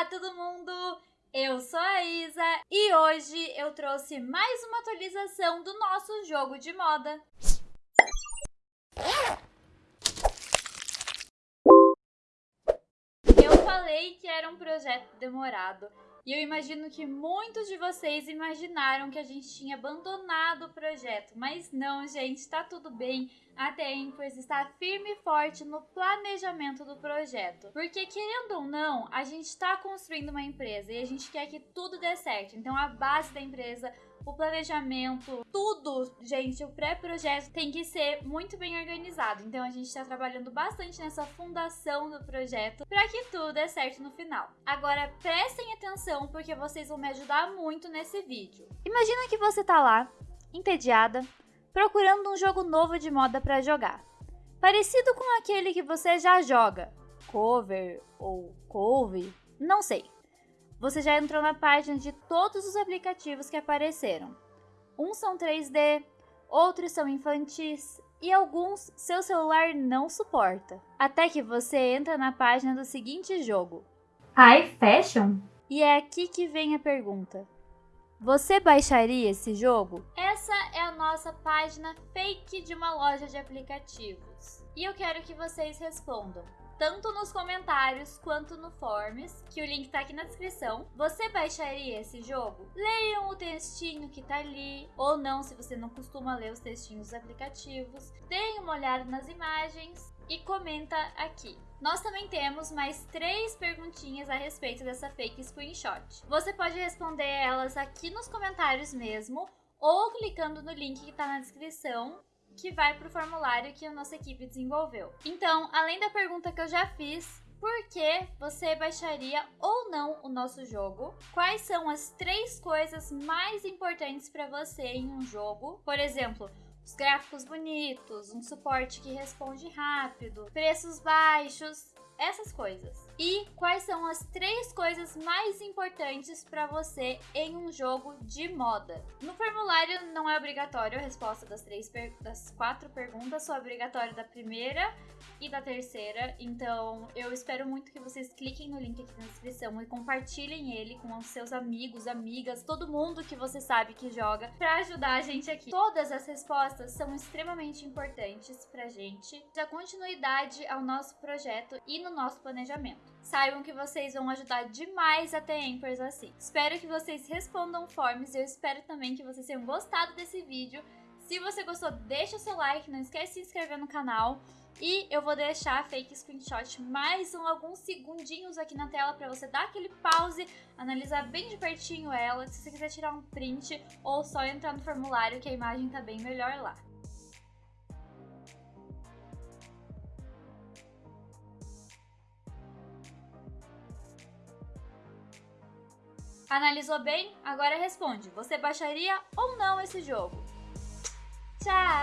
Olá, todo mundo! Eu sou a Isa e hoje eu trouxe mais uma atualização do nosso jogo de moda. Eu falei que era um projeto demorado e eu imagino que muitos de vocês imaginaram que a gente tinha abandonado o projeto, mas não, gente, tá tudo bem. A Tempers está firme e forte no planejamento do projeto. Porque, querendo ou não, a gente está construindo uma empresa e a gente quer que tudo dê certo. Então, a base da empresa o planejamento, tudo, gente, o pré-projeto tem que ser muito bem organizado. Então a gente está trabalhando bastante nessa fundação do projeto para que tudo dê certo no final. Agora prestem atenção porque vocês vão me ajudar muito nesse vídeo. Imagina que você tá lá, entediada, procurando um jogo novo de moda para jogar. Parecido com aquele que você já joga, cover ou couve, não sei você já entrou na página de todos os aplicativos que apareceram. Uns são 3D, outros são infantis e alguns seu celular não suporta. Até que você entra na página do seguinte jogo: High Fashion? E é aqui que vem a pergunta. Você baixaria esse jogo? Essa é a nossa página fake de uma loja de aplicativos. E eu quero que vocês respondam tanto nos comentários quanto no Forms, que o link tá aqui na descrição. Você baixaria esse jogo? Leiam o textinho que tá ali, ou não se você não costuma ler os textinhos dos aplicativos. Deem uma olhada nas imagens e comenta aqui. Nós também temos mais três perguntinhas a respeito dessa fake screenshot. Você pode responder elas aqui nos comentários mesmo, ou clicando no link que está na descrição que vai para o formulário que a nossa equipe desenvolveu. Então, além da pergunta que eu já fiz, por que você baixaria ou não o nosso jogo? Quais são as três coisas mais importantes para você em um jogo? Por exemplo, os gráficos bonitos, um suporte que responde rápido, preços baixos, essas coisas. E quais são as três coisas mais importantes para você em um jogo de moda? No formulário não é obrigatório a resposta das três das quatro perguntas, só é obrigatório da primeira e da terceira. Então, eu espero muito que vocês cliquem no link aqui na descrição e compartilhem ele com os seus amigos, amigas, todo mundo que você sabe que joga para ajudar a gente aqui. Todas as respostas são extremamente importantes pra gente, dar continuidade ao nosso projeto e no nosso planejamento. Saibam que vocês vão ajudar demais a ter Empers assim. Espero que vocês respondam forms e eu espero também que vocês tenham gostado desse vídeo. Se você gostou, deixa o seu like, não esquece de se inscrever no canal. E eu vou deixar a fake screenshot mais um, alguns segundinhos aqui na tela para você dar aquele pause, analisar bem de pertinho ela, se você quiser tirar um print ou só entrar no formulário que a imagem tá bem melhor lá. Analisou bem? Agora responde. Você baixaria ou não esse jogo? Tchau!